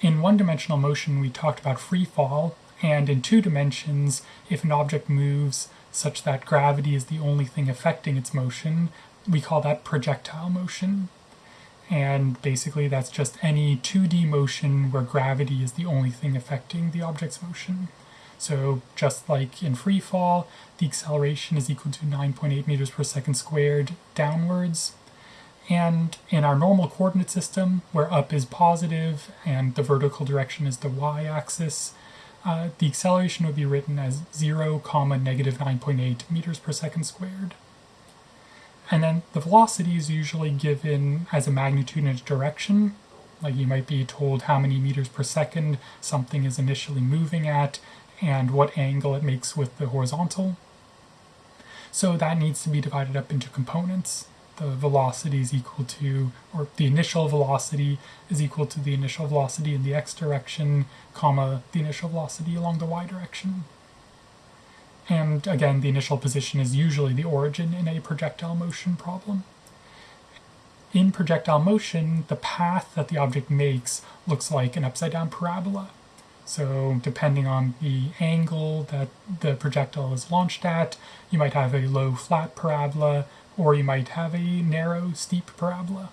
In one-dimensional motion, we talked about free fall, and in two dimensions, if an object moves such that gravity is the only thing affecting its motion, we call that projectile motion. And basically that's just any 2D motion where gravity is the only thing affecting the object's motion. So just like in free fall, the acceleration is equal to 9.8 meters per second squared downwards, and in our normal coordinate system, where up is positive and the vertical direction is the y-axis, uh, the acceleration would be written as 0, comma, negative 9.8 meters per second squared. And then the velocity is usually given as a magnitude and a direction. Like you might be told how many meters per second something is initially moving at and what angle it makes with the horizontal. So that needs to be divided up into components the velocity is equal to, or the initial velocity is equal to the initial velocity in the x direction, comma, the initial velocity along the y direction. And again, the initial position is usually the origin in a projectile motion problem. In projectile motion, the path that the object makes looks like an upside-down parabola. So depending on the angle that the projectile is launched at, you might have a low flat parabola, or you might have a narrow steep parabola.